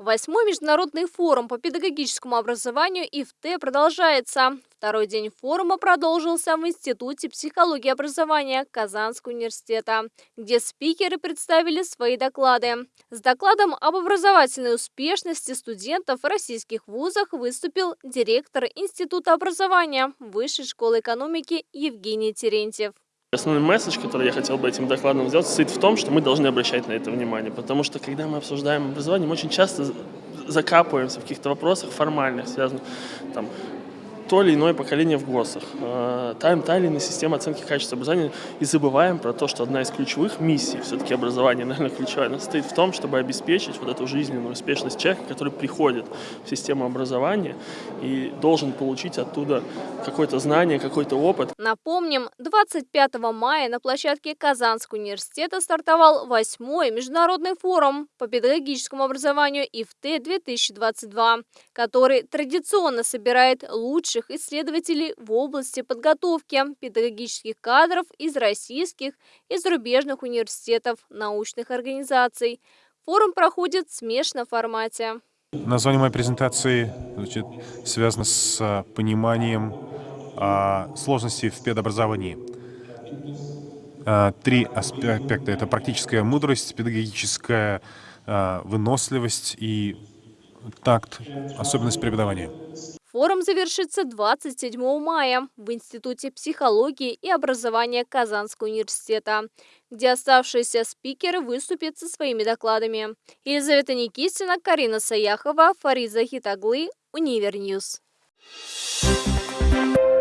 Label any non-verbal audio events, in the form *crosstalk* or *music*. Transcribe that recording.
Восьмой международный форум по педагогическому образованию ИФТ продолжается. Второй день форума продолжился в Институте психологии и образования Казанского университета, где спикеры представили свои доклады. С докладом об образовательной успешности студентов в российских вузах выступил директор Института образования Высшей школы экономики Евгений Терентьев. Основной месседж, который я хотел бы этим докладом сделать, состоит в том, что мы должны обращать на это внимание, потому что когда мы обсуждаем образование, мы очень часто закапываемся в каких-то вопросах формальных, связанных там, то или иное поколение в ГОСах, э, та, та или иная система оценки качества образования, и забываем про то, что одна из ключевых миссий, все-таки образование, *laughs* наверное, ключевая, она состоит в том, чтобы обеспечить вот эту жизненную успешность человека, который приходит в систему образования и должен получить оттуда какое-то знание, какой-то опыт. Напомним, 25 мая на площадке Казанского университета стартовал восьмой международный форум по педагогическому образованию ИФТ-2022, который традиционно собирает лучших лучших исследователей в области подготовки педагогических кадров из российских и зарубежных университетов, научных организаций. Форум проходит в смешанном формате. Название моей презентации значит, связано с а, пониманием а, сложностей в педобразовании. А, три аспекта. Это практическая мудрость, педагогическая а, выносливость и такт, особенность преподавания. Форум завершится 27 мая в Институте психологии и образования Казанского университета, где оставшиеся спикеры выступят со своими докладами. Елизавета Никитина, Карина Саяхова, Фариза Хитаглы, UniverNews. Thank you.